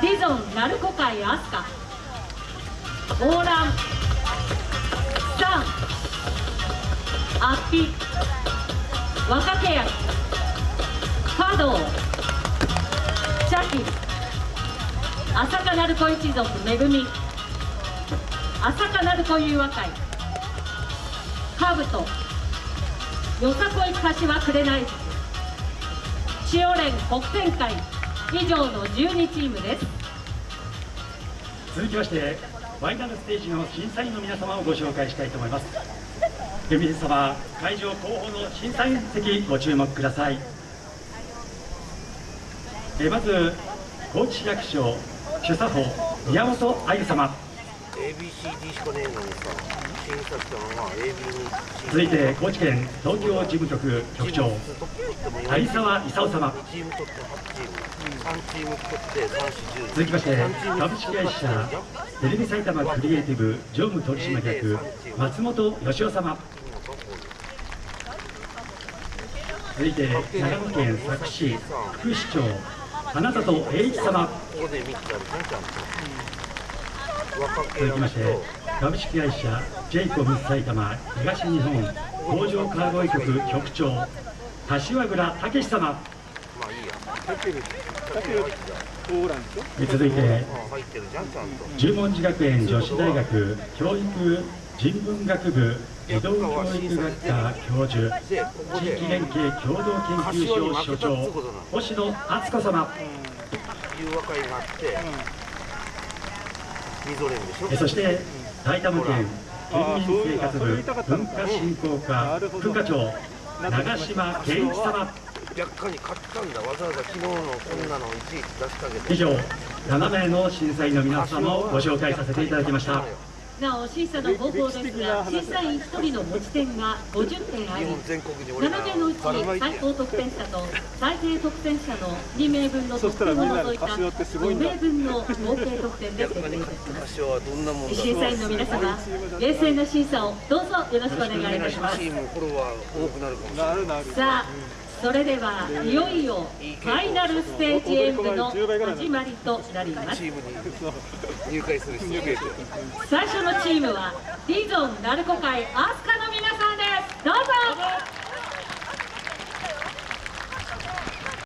ディゾン鳴子会アスカ。オーラン。サン。アッピ。若手役華道。チャキ朝霞鳴子一族めぐみ朝霞鳴子友和会。カブトよさこい柏紅千代連北天会。以上の12チームです。続きましてファイナルステージの審査員の皆様をご紹介したいと思います。県民様会場後方の審査員席ご注目ください。えまず高知市役所主査法宮本あゆ様。ABCD しかねえのにさ審査したのが AB に続いて高知県東京事務局局長有沢勲様チーム取って8チーム3チーム取って3、4、10続きまして株式会社テレビ埼玉クリエイティブ常務取締役松本義夫様続いて長野県佐久市副市長花里栄一様ここで3つある続きまして株式会社ジェイコムス埼玉東日本工場川越局局長柏倉武様。続いて十文字学園女子大学教育人文学部移動教育学科教授地域連携共同研究所所長星野敦子様。そして埼玉県県民生活部文化振興課副課長長島健一様。若干に買ったんだ。わざわざ昨日のこんなのいちいち出してあげて。以上7名の審査員の皆様をご紹介させていただきましたなお審査の方法ですが審査員1人の持ち点が50点あり日本全国に俺7名のうち最高得点者と最低得点者の2名分の得点を除いた5名分の合計得点で決定いたします。審査員の皆様冷静な審査をどうぞよろしくお願いいたします。さあそれではいよいよファイナルステージ演舞の始まりとなります。最初のチームはディゾン鳴子会アースカ